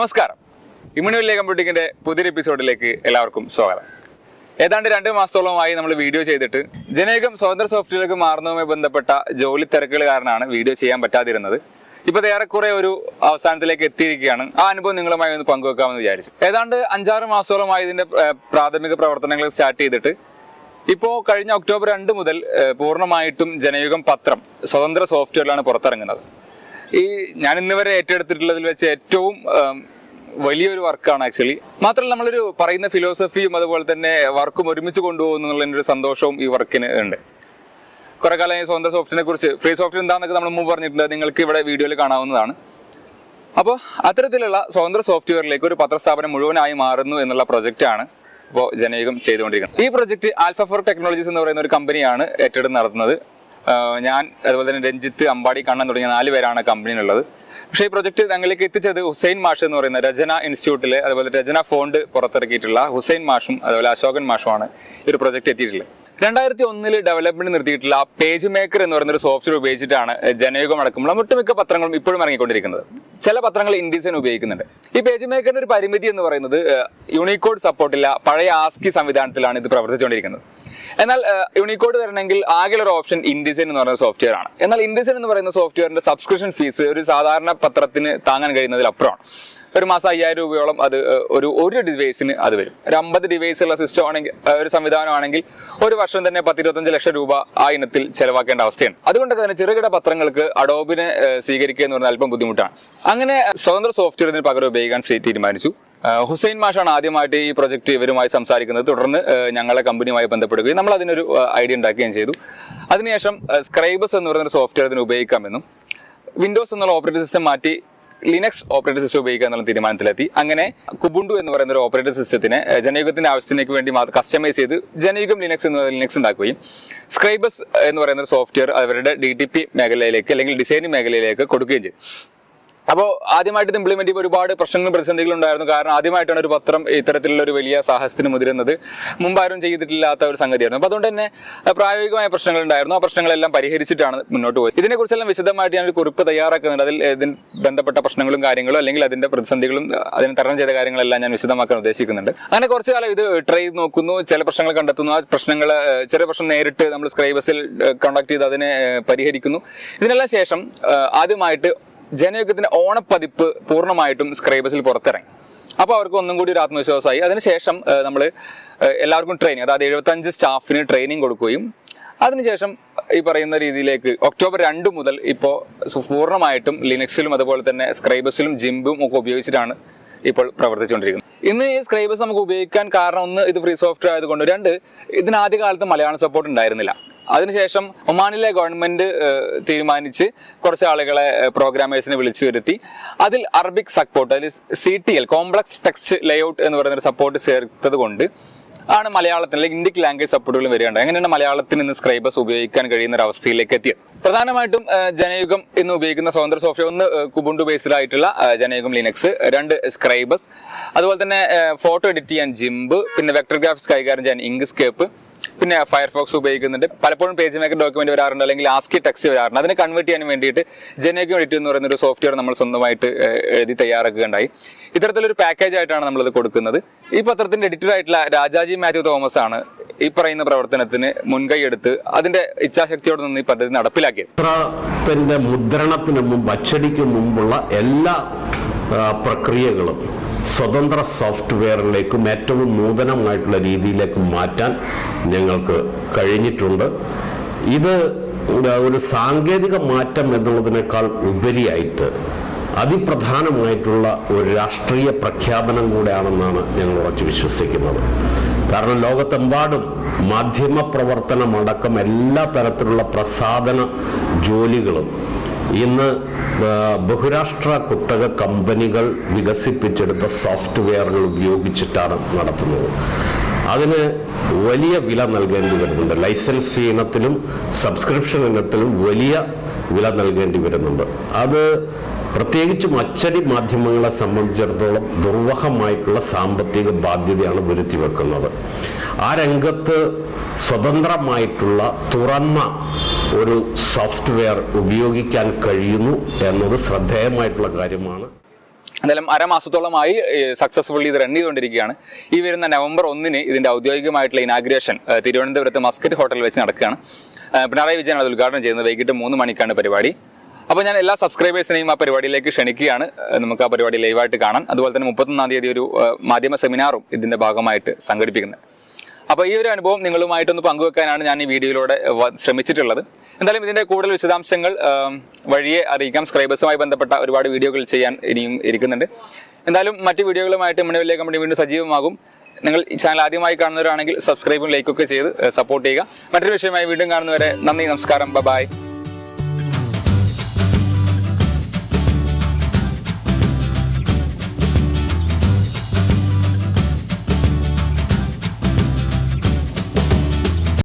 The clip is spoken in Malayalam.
നമസ്കാരം. ഇമ്മ്യൂണിലെ കമ്പ്യൂട്ടിങ്ങിന്റെ പുതിയൊരു എപ്പിസോഡിലേക്ക് എല്ലാവർക്കും സ്വാഗതം. ഏതാണ്ട് രണ്ട് മാസത്തോളമായി നമ്മൾ വീഡിയോ ചെയ്തിട്ട് ജനേകം സ്വതന്ത്ര സോഫ്റ്റ്വെയറിലേക്ക് മാറുന്നതുമായി ബന്ധപ്പെട്ട ജോലി തിരക്കുകൾ കാരണമാണ് വീഡിയോ ചെയ്യാൻ പറ്റാതിരുന്നത്. ഇപ്പൊ ഏറെക്കുറെ ഒരു അവസാനത്തിലേക്ക് എത്തിയിരിക്കുകയാണ്. ആ അനുഭവം നിങ്ങളുമായി ഒന്ന് പങ്കുവെക്കാമെന്ന് വിചാരിച്ചു. ഏതാണ്ട് അഞ്ചാറ് മാസത്തോളമായി ഇതിന്റെ പ്രാഥമിക പ്രവർത്തനങ്ങൾ സ്റ്റാർട്ട് ചെയ്തിട്ട് ഇപ്പോൾ കഴിഞ്ഞ ഒക്ടോബർ രണ്ട് മുതൽ പൂർണമായിട്ടും ജനയുഗം പത്രം സ്വതന്ത്ര സോഫ്റ്റ്വെയറിലാണ് പുറത്തിറങ്ങുന്നത്. ഈ ഞാൻ ഇന്ന് വരെ ഏറ്റെടുത്തിട്ടുള്ളതിൽ വെച്ച് ഏറ്റവും വലിയൊരു വർക്കാണ് ആക്ച്വലി. മാത്രമല്ല നമ്മളൊരു പറയുന്ന ഫിലോസഫിയും അതുപോലെ തന്നെ വർക്കും ഒരുമിച്ച് കൊണ്ടുപോകുന്നു എന്നുള്ളതിന്റെ ഒരു സന്തോഷവും ഈ വർക്കിന് ഉണ്ട്. കുറെ കാലം ഈ സ്വന്തം സോഫ്റ്റ്വെയറിനെ കുറിച്ച് ഫ്രീ സോഫ്റ്റ്വെയർ എന്താണെന്നൊക്കെ നമ്മൾ മുമ്പ് പറഞ്ഞിട്ടുണ്ട് നിങ്ങൾക്ക് ഇവിടെ വീഡിയോയിൽ കാണാവുന്നതാണ്. അപ്പോൾ അത്തരത്തിലുള്ള സ്വതന്ത്ര സോഫ്റ്റ്വെയറിലേക്ക് ഒരു പത്രസ്ഥാപനം മുഴുവനായി മാറുന്നു എന്നുള്ള പ്രൊജക്റ്റാണ് ഇപ്പോൾ ജനയുഗം ചെയ്തുകൊണ്ടിരിക്കുന്നത്. ഈ പ്രൊജക്ട് ആൽഫ ഫോർ ടെക്നോളജീസ് എന്ന് പറയുന്ന ഒരു കമ്പനിയാണ് ഏറ്റെടുത്ത് നടത്തുന്നത്. ഞാൻ അതുപോലെ തന്നെ രഞ്ജിത്ത് അമ്പാടി കണ്ണൻ തുടങ്ങിയ നാല് പേരാണ് കമ്പനിയിലുള്ളത്. പക്ഷേ ഈ പ്രൊജക്ട് ഞങ്ങളിലേക്ക് എത്തിച്ചത് ഹുസൈൻ മാഷ് എന്ന് പറയുന്ന രചന ഇൻസ്റ്റിറ്റ്യൂട്ടിലെ അതുപോലെ രചന ഫോണ്ട് പുറത്തിറക്കിയിട്ടുള്ള ഹുസൈൻ മാഷും അതുപോലെ അശോകൻ മാഷുമാണ് ഈ ഒരു പ്രൊജക്ട് എത്തിയിട്ടുള്ളത്. രണ്ടായിരത്തി ഒന്നിൽ ഡെവലപ്മെന്റ് നിർത്തിയിട്ടുള്ള പേജ് മേക്കർ എന്ന് പറയുന്ന ഒരു സോഫ്റ്റ്വെയർ ഉപയോഗിച്ചിട്ടാണ് ജനയുഗം അടക്കമുള്ള ഒട്ടുമിക്ക പത്രങ്ങളും ഇപ്പോഴും ഇറങ്ങിക്കൊണ്ടിരിക്കുന്നത്. ചില പത്രങ്ങൾ ഇൻഡിസൈൻ ഉപയോഗിക്കുന്നുണ്ട്. ഈ പേജ് മേക്കറിന്റെ ഒരു പരിമിതി എന്ന് പറയുന്നത് യൂണിക്കോഡ് സപ്പോർട്ടില്ല പഴയ ആസ്കി സംവിധാനത്തിലാണ് ഇത് പ്രവർത്തിച്ചുകൊണ്ടിരിക്കുന്നത്. എന്നാൽ യൂണിക്കോഡ് വരണമെങ്കിൽ ആകെയുള്ള ഒരു ഓപ്ഷൻ ഇൻഡിസൈൻ എന്ന് പറയുന്ന സോഫ്റ്റ്വെയർ ആണ്. എന്നാൽ ഇൻഡിസൈൻ എന്ന് പറയുന്ന സോഫ്റ്റ്വെയറിന്റെ സബ്സ്ക്രിപ്ഷൻ ഫീസ് ഒരു സാധാരണ പത്രത്തിന് താങ്ങാൻ കഴിയുന്നതിൽ അപ്പുറമാണ്. ഒരു മാസം അയ്യായിരം രൂപയോളം അത് ഒരു ഒരു ഡിവൈസിന് അത് വരും. ഒരു അമ്പത് ഡിവൈസ് ഉള്ള സിസ്റ്റം ആണെങ്കിൽ ഒരു സംവിധാനമാണെങ്കിൽ ഒരു വർഷം തന്നെ പത്തിരുപത്തഞ്ച് ലക്ഷം രൂപ ആ ഇനത്തിൽ ചെലവാക്കേണ്ട അവസ്ഥയാണ്. അതുകൊണ്ടൊക്കെ തന്നെ ചെറുകിട പത്രങ്ങൾക്ക് അഡോബിനെ സ്വീകരിക്കുക എന്ന് പറഞ്ഞാൽ അല്പം ബുദ്ധിമുട്ടാണ്. അങ്ങനെ സ്വതന്ത്ര സോഫ്റ്റ്വെയറിന് പകരം ഉപയോഗിക്കാൻ ശ്രീ തീരുമാനിച്ചു. ഹുസൈൻ മാഷാണ് ആദ്യമായിട്ട് ഈ പ്രൊജക്ട് ഇവരുമായി സംസാരിക്കുന്നത്. തുടർന്ന് ഞങ്ങളെ കമ്പനിയുമായി ബന്ധപ്പെടുകയും നമ്മൾ അതിനൊരു ഐഡിയ ഉണ്ടാക്കുകയും ചെയ്തു. അതിനുശേഷം സ്ക്രൈബസ് എന്ന് പറയുന്ന ഒരു സോഫ്റ്റ്വെയർ ഇതിന് ഉപയോഗിക്കാമെന്നും വിൻഡോസ് എന്നുള്ള ഓപ്പറേറ്റിംഗ് സിസ്റ്റം മാറ്റി ലിനക്സ് ഓപ്പറേറ്റിംഗ് സിസ്റ്റം ഉപയോഗിക്കുക എന്നുള്ള തീരുമാനത്തിലെത്തി. അങ്ങനെ കുബുണ്ടു എന്ന് പറയുന്ന ഒരു ഓപ്പറേറ്റിംഗ് സിസ്റ്റത്തിനെ ജനയുഗത്തിന്റെ ആവശ്യത്തിനേക്ക് വേണ്ടി കസ്റ്റമൈസ് ചെയ്ത് ജനയുഗം ലിനക്സ് എന്ന് ലിനക്സ് ഉണ്ടാക്കുകയും സ്ക്രൈബസ് എന്ന് പറയുന്ന ഒരു സോഫ്റ്റ്വെയർ അവരുടെ ഡി ടി പി മേഖലയിലേക്ക് അല്ലെങ്കിൽ ഡിസൈനിങ് മേഖലയിലേക്ക് കൊടുക്കുകയും ചെയ്തു. അപ്പോൾ ആദ്യമായിട്ട് ഇത് ഇംപ്ലിമെന്റ് ചെയ്യുമ്പോൾ ഒരുപാട് പ്രശ്നങ്ങളും പ്രതിസന്ധികളും ഉണ്ടായിരുന്നു. കാരണം ആദ്യമായിട്ടാണ് ഒരു പത്രം ഇത്തരത്തിലുള്ള ഒരു വലിയ സാഹസത്തിന് മുതിരുന്നത്. മുമ്പാരും ചെയ്തിട്ടില്ലാത്ത ഒരു സംഗതിയായിരുന്നു. അപ്പോൾ അതുകൊണ്ട് തന്നെ പ്രായോഗികമായ പ്രശ്നങ്ങൾ ഉണ്ടായിരുന്നു. ആ പ്രശ്നങ്ങളെല്ലാം പരിഹരിച്ചിട്ടാണ് മുന്നോട്ട് പോയത്. ഇതിനെക്കുറിച്ചെല്ലാം വിശദമായിട്ട് ഞാൻ ഒരു കുറിപ്പ് തയ്യാറാക്കുന്നുണ്ട്. അതിൽ ഇതിൽ ബന്ധപ്പെട്ട പ്രശ്നങ്ങളും കാര്യങ്ങളും അല്ലെങ്കിൽ അതിന്റെ പ്രതിസന്ധികളും അതിന് തരണം ചെയ്ത കാര്യങ്ങളെല്ലാം ഞാൻ വിശദമാക്കാൻ ഉദ്ദേശിക്കുന്നുണ്ട്. അങ്ങനെ കുറച്ചു കാലം ഇത് ട്രൈ ചെയ്ത് നോക്കുന്നു. ചില പ്രശ്നങ്ങൾ കണ്ടെത്തുന്നു. ആ പ്രശ്നങ്ങൾ ചെറിയ പ്രശ്നം നേരിട്ട് നമ്മൾ സ്ക്രൈബസിൽ കോണ്ടാക്ട് ചെയ്ത് അതിനെ പരിഹരിക്കുന്നു. ഇതിനെല്ലാം ശേഷം ആദ്യമായിട്ട് ജനയുഗത്തിന്റെ ഓണപ്പതിപ്പ് പൂർണമായിട്ടും സ്ക്രൈബസിൽ പുറത്തിറങ്ങി. അപ്പോൾ അവർക്ക് ഒന്നും കൂടി ഒരു ആത്മവിശ്വാസമായി. അതിനുശേഷം നമ്മൾ എല്ലാവർക്കും ട്രെയിനിങ് അതായത് എഴുപത്തഞ്ച് സ്റ്റാഫിന് ട്രെയിനിങ് കൊടുക്കുകയും അതിനുശേഷം ഈ പറയുന്ന രീതിയിലേക്ക് ഒക്ടോബർ രണ്ട് മുതൽ ഇപ്പോൾ പൂർണമായിട്ടും ലിനക്സിലും അതുപോലെ തന്നെ സ്ക്രൈബസിലും ജിംബും ഒക്കെ ഉപയോഗിച്ചിട്ടാണ് ഇപ്പോൾ പ്രവർത്തിച്ചുകൊണ്ടിരിക്കുന്നത്. ഇന്ന് ഈ സ്ക്രൈബസ് നമുക്ക് ഉപയോഗിക്കാൻ കാരണം ഒന്ന് ഇത് ഫ്രീ സോഫ്റ്റ്വെയർ ആയതുകൊണ്ട് രണ്ട് ഇതിന് ആദ്യ കാലത്ത് മലയാളം സപ്പോർട്ട് ഉണ്ടായിരുന്നില്ല. അതിനുശേഷം ഒമാനിലെ ഗവൺമെന്റ് തീരുമാനിച്ച് കുറച്ച് ആളുകളെ പ്രോഗ്രാമേഴ്സിനെ വിളിച്ചു വരുത്തി. അതിൽ അറബിക് സപ്പോർട്ട് അതിൽ C T L complex text layout എന്ന് പറയുന്ന ഒരു സപ്പോർട്ട് ചേർത്തത് കൊണ്ട് ആണ് മലയാളത്തിൽ അല്ലെങ്കിൽ ഇന്ത്യയ്ക്ക് ലാംഗ്വേജ് സപ്പോർട്ടുകൾ വരികയുണ്ട് എങ്ങനെയാണ് മലയാളത്തിൽ നിന്ന് സ്ക്രൈബേഴ്സ് ഉപയോഗിക്കാൻ കഴിയുന്ന ഒരു അവസ്ഥയിലേക്ക് എത്തിയത്? പ്രധാനമായിട്ടും ജനയുഗം എന്ന് ഉപയോഗിക്കുന്ന സ്വതന്ത്ര സോഫ്റ്റ്വെയർ ഒന്ന് കുബുണ്ടു ബേസ്ഡ് ആയിട്ടുള്ള ജനയുഗം ലിനക്സ് രണ്ട് സ്ക്രൈബേഴ്സ് അതുപോലെ തന്നെ ഫോട്ടോ എഡിറ്റ് ചെയ്യാൻ ജിംബ് പിന്നെ വെക്ടർ ഗ്രാഫിക്സ് കൈകാര്യം ചെയ്യാൻ ഇങ്ക്സ്കേപ്പ് പിന്നെ ഫയർഫോക്സ് ഉപയോഗിക്കുന്നുണ്ട്. പലപ്പോഴും പേജ് മേക്കർ ഡോക്യുമെന്റ് വരാറുണ്ട് അല്ലെങ്കിൽ ആസ്കി ടെക്സ്റ്റ് വരാറുണ്ട്. അതിനെ കൺവേർട്ട് ചെയ്യാൻ വേണ്ടിയിട്ട് ജനകം എഡിറ്റ് എന്ന് പറയുന്ന ഒരു സോഫ്റ്റ്വെയർ നമ്മൾ സ്വന്തമായിട്ട് എഴുതി തയ്യാറാക്കുകയുണ്ടായി. ഇത്തരത്തിലൊരു പാക്കേജ് ആയിട്ടാണ് നമ്മളത് കൊടുക്കുന്നത്. ഈ പത്രത്തിന്റെ എഡിറ്റർ ആയിട്ടുള്ള രാജാജി മാത്യു തോമസ് ആണ് ഈ പറയുന്ന പ്രവർത്തനത്തിന് മുൻകൈ എടുത്ത് അതിന്റെ ഇച്ഛാശക്തിയോട് നിന്ന് ഈ പദ്ധതി നടപ്പിലാക്കിയത്. പത്രത്തിന്റെ മുദ്രണത്തിന് മുമ്പ് മുമ്പുള്ള എല്ലാ പ്രക്രിയകളും സ്വതന്ത്ര സോഫ്റ്റ്വെയറിലേക്കും ഏറ്റവും നൂതനമായിട്ടുള്ള രീതിയിലേക്ക് മാറ്റാൻ ഞങ്ങൾക്ക് കഴിഞ്ഞിട്ടുണ്ട്. ഇത് ഒരു സാങ്കേതിക മാറ്റം എന്നുള്ളതിനേക്കാൾ ഉപരിയായിട്ട് അതിപ്രധാനമായിട്ടുള്ള ഒരു രാഷ്ട്രീയ പ്രഖ്യാപനം കൂടെയാണെന്നാണ് ഞങ്ങൾ ഉറച്ചു വിശ്വസിക്കുന്നത്. കാരണം ലോകത്തെമ്പാടും മാധ്യമ പ്രവർത്തനമടക്കം എല്ലാ തരത്തിലുള്ള പ്രസാധന ജോലികളും ഇന്ന് ബഹുരാഷ്ട്ര കുത്തക കമ്പനികൾ വികസിപ്പിച്ചെടുത്ത സോഫ്റ്റ്വെയറുകൾ ഉപയോഗിച്ചിട്ടാണ് നടത്തുന്നത്. അതിന് വലിയ വില നൽകേണ്ടി വരുന്നുണ്ട്. ലൈസൻസ് ഫീ ഇനത്തിലും സബ്സ്ക്രിപ്ഷൻ ഇനത്തിലും വലിയ വില നൽകേണ്ടി വരുന്നുണ്ട്. അത് പ്രത്യേകിച്ചും അച്ചടി മാധ്യമങ്ങളെ സംബന്ധിച്ചിടത്തോളം ദുർവഹമായിട്ടുള്ള സാമ്പത്തിക ബാധ്യതയാണ് വരുത്തി വെക്കുന്നത്. ആ രംഗത്ത് സ്വതന്ത്രമായിട്ടുള്ള തുറന്ന ഒരു സോഫ്റ്റ്വെയർ ഉപയോഗിക്കാൻ കഴിയുന്നു എന്നത് ശ്രദ്ധേയമായിട്ടുള്ള കാര്യമാണ്. എന്തായാലും അരമാസത്തോളമായി സക്സസ്ഫുള്ളി ഇത് റൺ ചെയ്തുകൊണ്ടിരിക്കുകയാണ്. ഈ വരുന്ന നവംബർ ഒന്നിന് ഇതിന്റെ ഔദ്യോഗികമായിട്ടുള്ള ഇനാഗ്രേഷൻ തിരുവനന്തപുരത്ത് മസ്കറ്റ് ഹോട്ടലിൽ വെച്ച് നടക്കുകയാണ്. പിണറായി വിജയനാണ് അത് ഉദ്ഘാടനം ചെയ്യുന്നത് വൈകിട്ട് മൂന്ന് മണിക്കാണ് പരിപാടി. അപ്പോൾ ഞാൻ എല്ലാ സബ്സ്ക്രൈബേഴ്സിനെയും ആ പരിപാടിയിലേക്ക് ക്ഷണിക്കുകയാണ്. നമുക്ക് ആ പരിപാടി ലൈവായിട്ട് കാണാൻ. അതുപോലെ തന്നെ മുപ്പത്തൊന്നാം തീയതി ഒരു മാധ്യമ സെമിനാറും ഇതിന്റെ ഭാഗമായിട്ട് സംഘടിപ്പിക്കുന്നത് അപ്പോൾ ഈ ഒരു അനുഭവം നിങ്ങളുമായിട്ടൊന്ന് പങ്കുവെക്കാനാണ് ഞാൻ ഈ വീഡിയോയിലൂടെ ശ്രമിച്ചിട്ടുള്ളത്. എന്തായാലും ഇതിന്റെ കൂടുതൽ വിശദാംശങ്ങൾ വഴിയെ അറിയിക്കാം. സ്ക്രൈബേഴ്സുമായി ബന്ധപ്പെട്ട ഒരുപാട് വീഡിയോകൾ ചെയ്യാൻ ഇനിയും ഇരിക്കുന്നുണ്ട്. എന്തായാലും മറ്റ് വീഡിയോകളുമായിട്ട് മുന്നിലേ കമ്പനി വീണ്ടും സജീവമാകും. നിങ്ങൾ ഈ ചാനൽ ആദ്യമായി കാണുന്നവരാണെങ്കിൽ സബ്സ്ക്രൈബും ലൈക്കൊക്കെ ചെയ്ത് സപ്പോർട്ട് ചെയ്യുക. മറ്റൊരു വിഷയമായി വീണ്ടും കാണുന്നവരെ നന്ദി നമസ്കാരം. ബൈ.